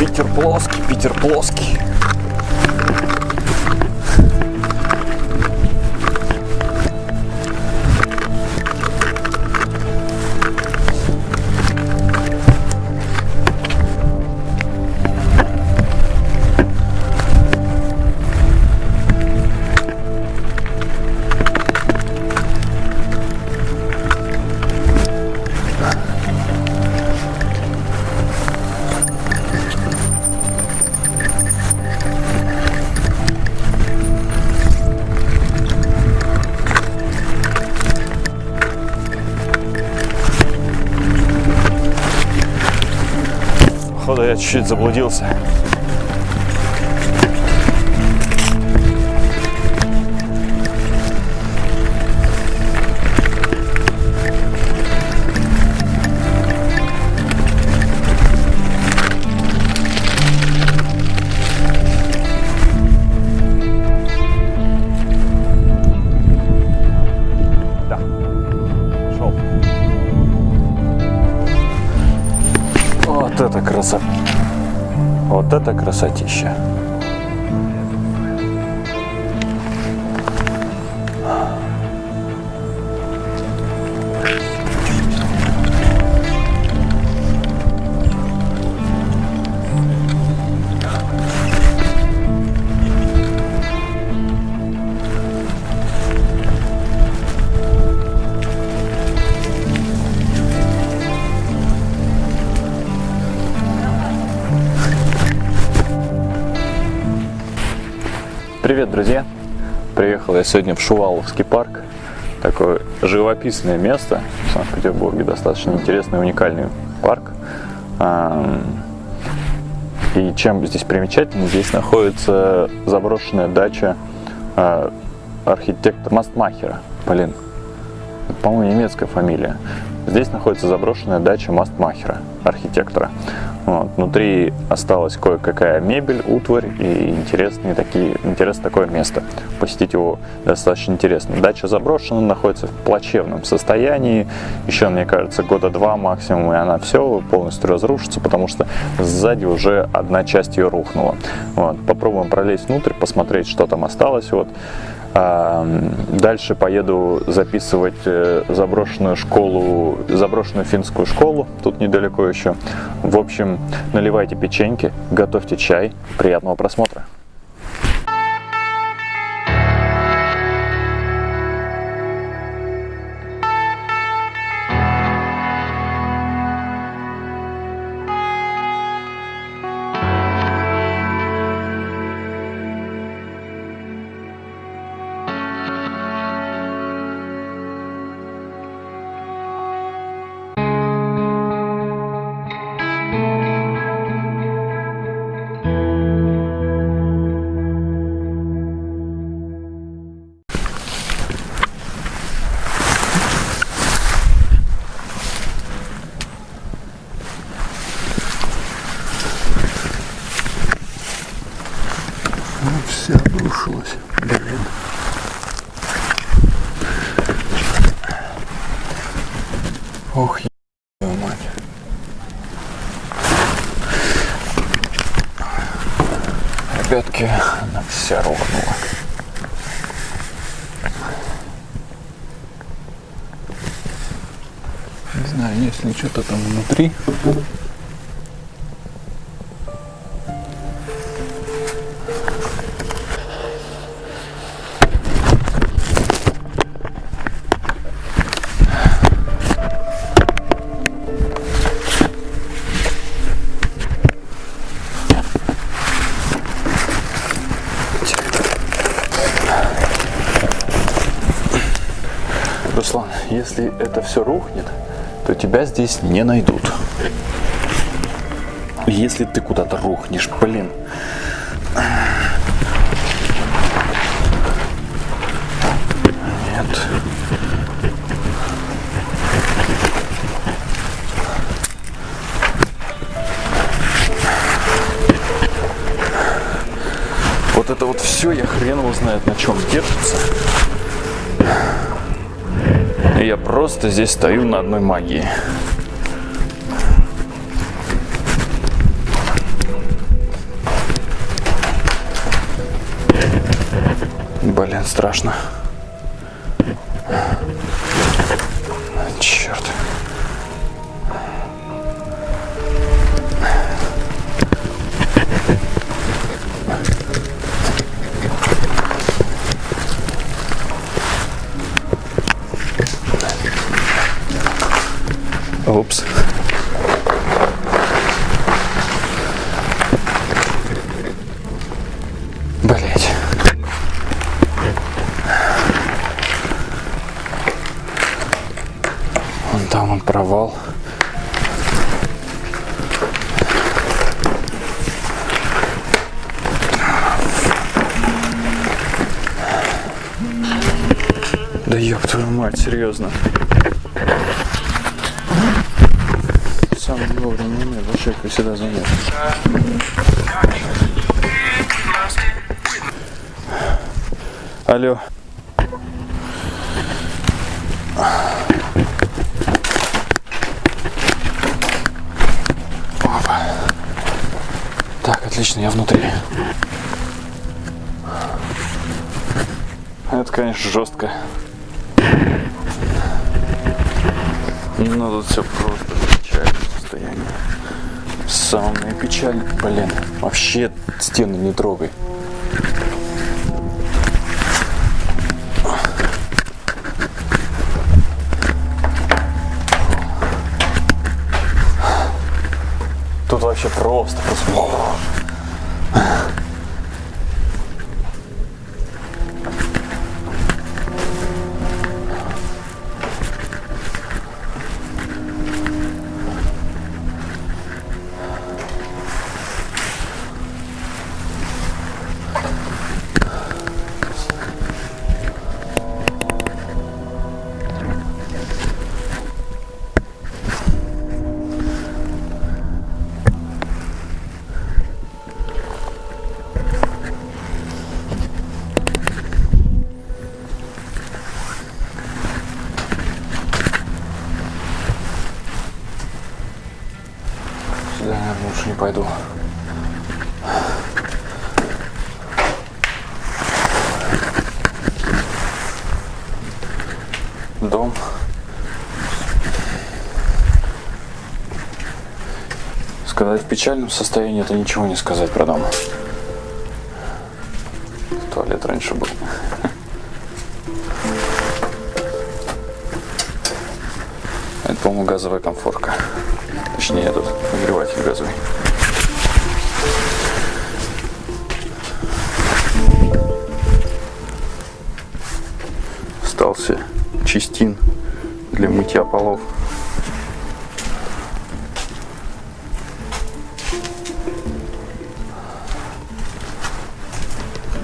Питер плоский, Питер плоский. Походу я чуть-чуть заблудился. Вот это красотища. Сегодня в Шуваловский парк. Такое живописное место в Санкт-Петербурге. Достаточно интересный, уникальный парк. И чем здесь примечательно, здесь находится заброшенная дача а, архитектора Мастмахера. Блин, по-моему, немецкая фамилия. Здесь находится заброшенная дача Мастмахера, архитектора. Вот. Внутри осталась кое-какая мебель, утварь и интересные такие, интересное такое место. Посетить его достаточно интересно. Дача заброшена, находится в плачевном состоянии. Еще, мне кажется, года два максимум, и она все полностью разрушится, потому что сзади уже одна часть ее рухнула. Вот. Попробуем пролезть внутрь, посмотреть, что там осталось. Вот. А, Дальше поеду записывать э, заброшенную школу, заброшенную финскую школу, тут недалеко еще. В общем, наливайте печеньки, готовьте чай, приятного просмотра. Ох, ебаная мать. Ребятки, она вся рванула. Не знаю, есть ли что-то там внутри. Если это все рухнет, то тебя здесь не найдут. Если ты куда-то рухнешь, блин. Нет. Вот это вот все, я хрен его знает, на чем держится. Я просто здесь стою на одной магии. Блин, страшно. Черт. Упс. Блять. Вон там он провал. Да ёб твою мать, серьезно. Самый вовремя момент, вообще как всегда занят. Алло. Опа. Так, отлично, я внутри. Это, конечно, жестко. Но тут все просто. Самое печальное. Блин, вообще стены не трогай. Тут вообще просто, просто. Пойду. Дом. Сказать в печальном состоянии это ничего не сказать про дом. Туалет раньше был. Это, по-моему, газовая комфорка. Точнее, этот нагреватель газовый. Остался чистин для мытья полов.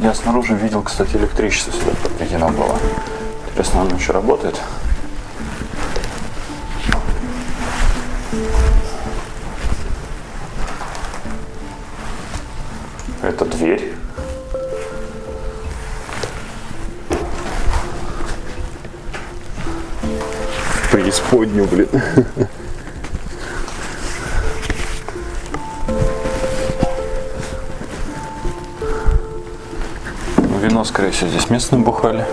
Я снаружи видел, кстати, электричество сюда подведено было. Интересно, оно еще работает? Вино, скорее всего, здесь местные бухали.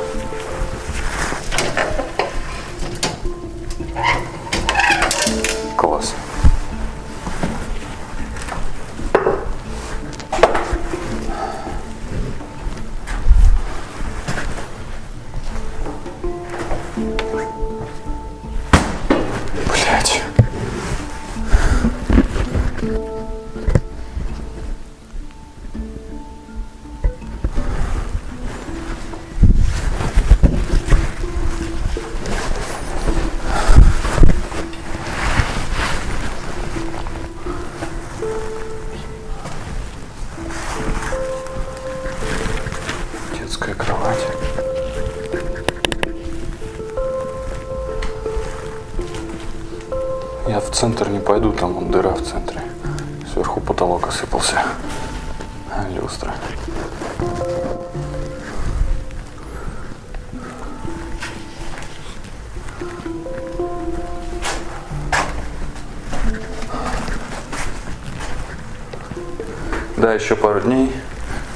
Центр не пойду, там вон дыра в центре. Сверху потолок осыпался. Люстра. Да, еще пару дней.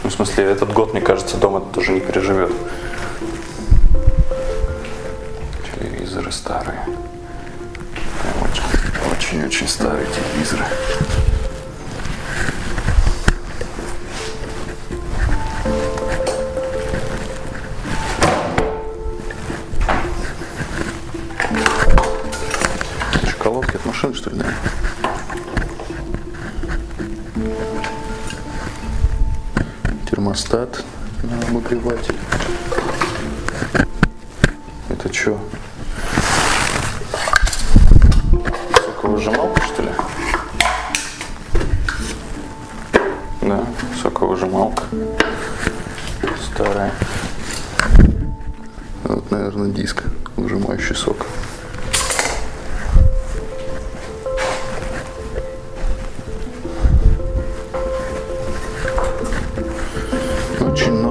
Ну, в смысле, этот год, мне кажется, дом этот уже не переживет. Очень-очень старые телевизоры. От машины, что ли, да? термостат на обогреватель.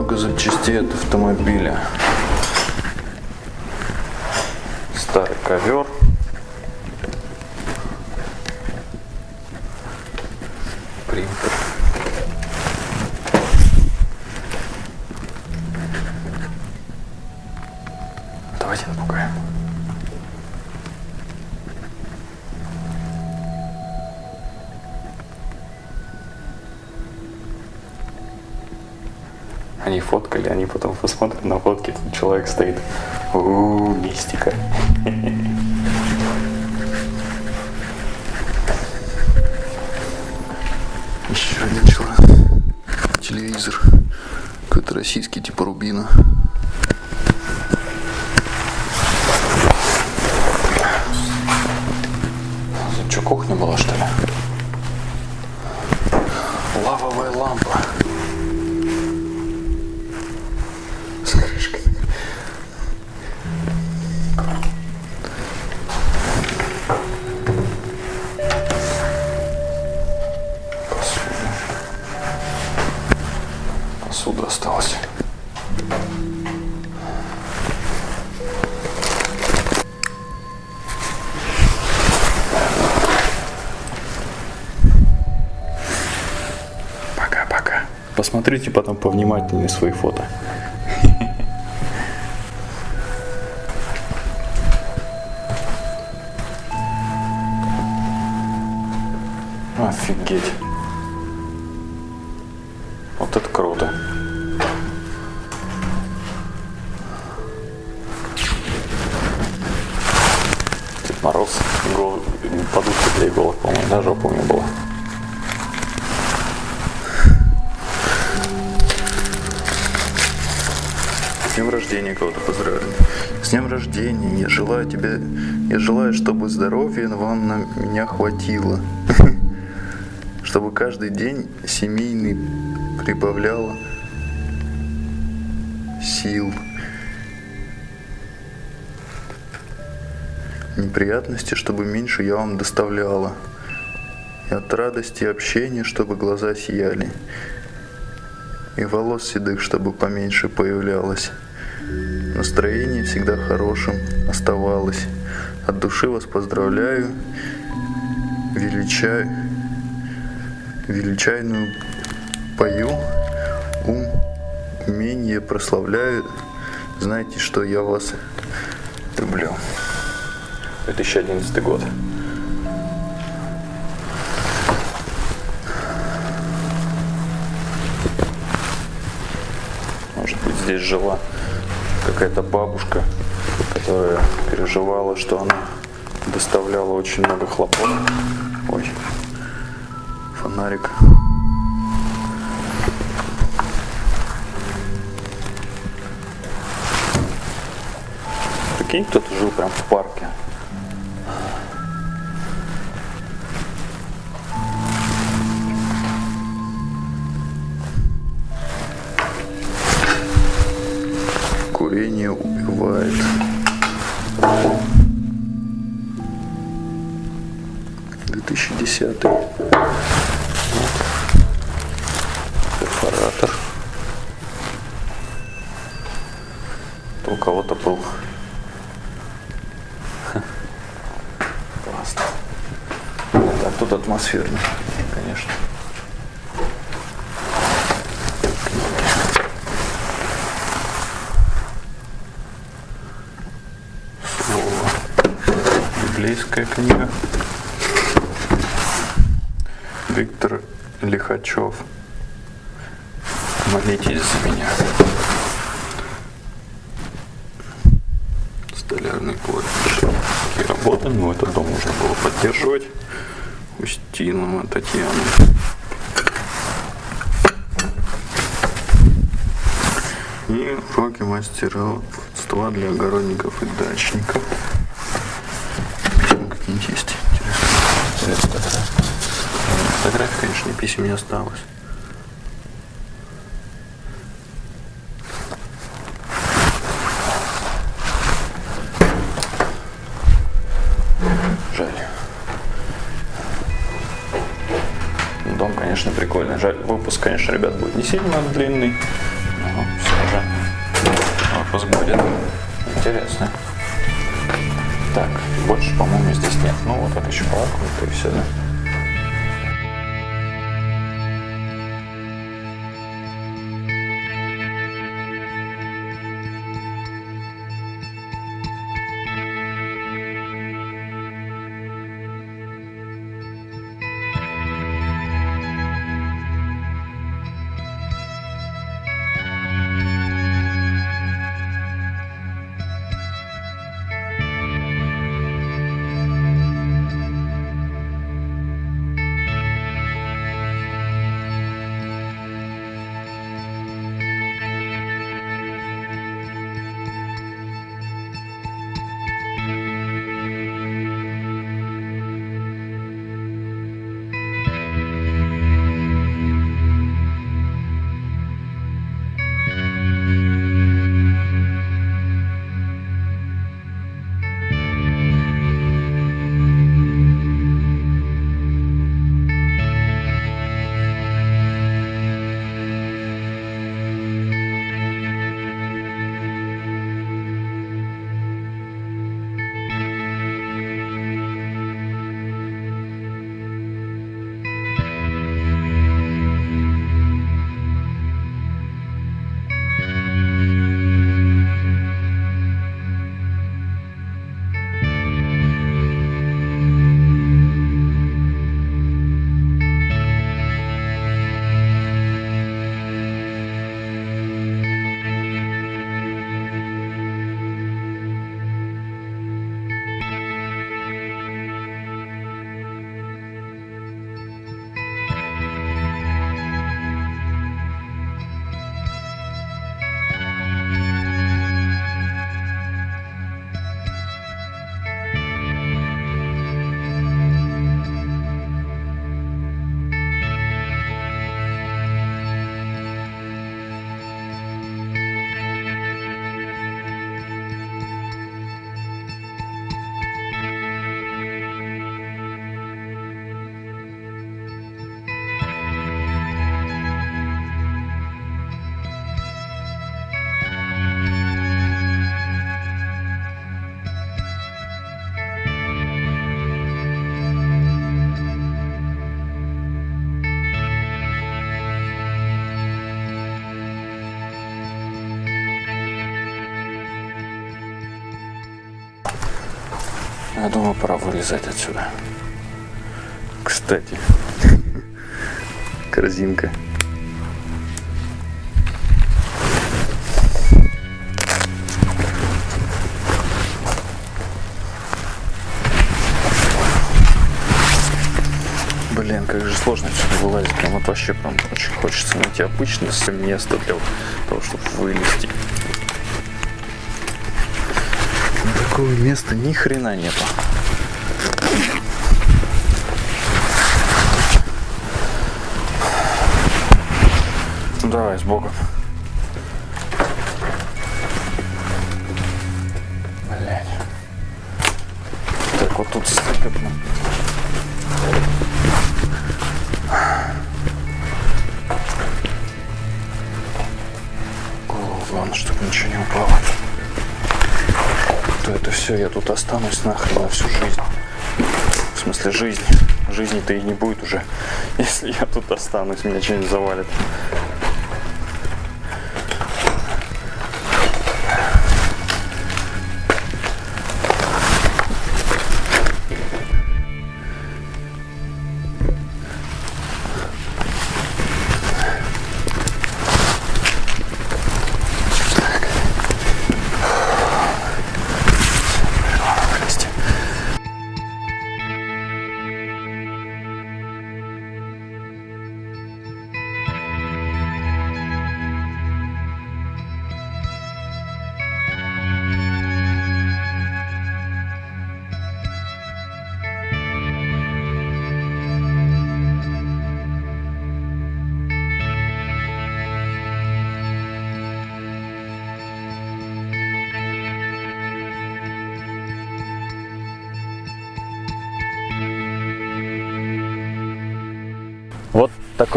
Много запчастей от автомобиля. Старый ковер. Они фоткали, они потом посмотрят на фотки, тут человек стоит. У мистика. Еще один человек. Телевизор. Какой-то российский, типа Рубина. Что, кухня была, что ли? Лавовая лампа. Посмотрите потом повнимательнее свои фото. Офигеть. Чтобы здоровья вам на меня хватило. Чтобы каждый день семейный прибавляло сил. Неприятности, чтобы меньше я вам доставляла. И от радости общения, чтобы глаза сияли. И волос седых, чтобы поменьше появлялось. Настроение всегда хорошим оставалось. От души вас поздравляю, величаю, величайную пою, ум, умение прославляю. Знаете, что я вас люблю. 2011 год. Может быть, здесь жила какая-то бабушка, которая переживала, что она доставляла очень много хлопот. Ой, фонарик. Прикинь, кто-то жил прям в парке. Курение убивает. Десятый. Вот. Перфоратор. Это у кого-то был. Классно. Так, тут атмосферно, конечно. Библейская книга. Виктор Лихачев. Молитесь за меня. Столярный колледж. Такие работы, но этот дом нужно было поддерживать. Устинова Татьяна. И уроки мастерства для огородников и дачников. Какие-нибудь есть интересные. Фотографий, конечно, писем не осталось. Конечно, ребят, будет не сильно длинный, но все же выпуск будет интересный. Так, больше, по-моему, здесь нет. Ну, вот это еще вот и все, да? Я думаю, пора вылезать отсюда. Кстати, корзинка. Блин, как же сложно отсюда вылазить. Прям вот вообще прям очень хочется найти обычное место для того, чтобы вылезти. такого места ни хрена нету. Ну, давай, с Богом. Блять. Так, вот тут стыкотно. Голову главное, чтобы ничего не упало. То это все, я тут останусь нахрен на всю жизнь. В смысле жизни. Жизни-то и не будет уже, если я тут останусь, меня что-нибудь завалит.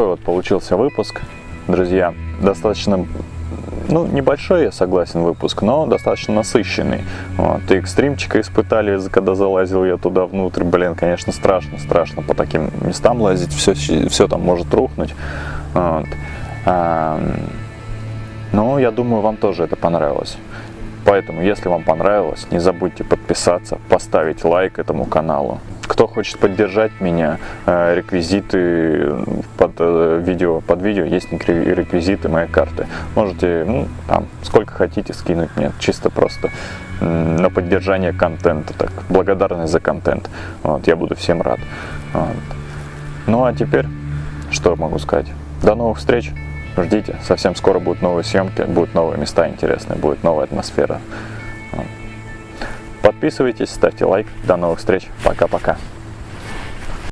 Вот получился выпуск, друзья. Достаточно, ну, небольшой, я согласен, выпуск, но достаточно насыщенный. Вот. И экстримчика испытали, когда залазил я туда внутрь. Блин, конечно, страшно, страшно по таким местам лазить. Все, все там может рухнуть. Вот. А, ну, я думаю, вам тоже это понравилось. Поэтому, если вам понравилось, не забудьте подписаться, поставить лайк этому каналу. Кто хочет поддержать меня, э, реквизиты под э, видео, под видео есть рекви- реквизиты моей карты. Можете, ну, там, сколько хотите скинуть мне, чисто просто на поддержание контента, так, благодарность за контент. Вот, я буду всем рад. Вот. Ну а теперь, что могу сказать? До новых встреч! Ждите, совсем скоро будут новые съемки, будут новые места интересные, будет новая атмосфера. Подписывайтесь, ставьте лайк. До новых встреч. Пока-пока.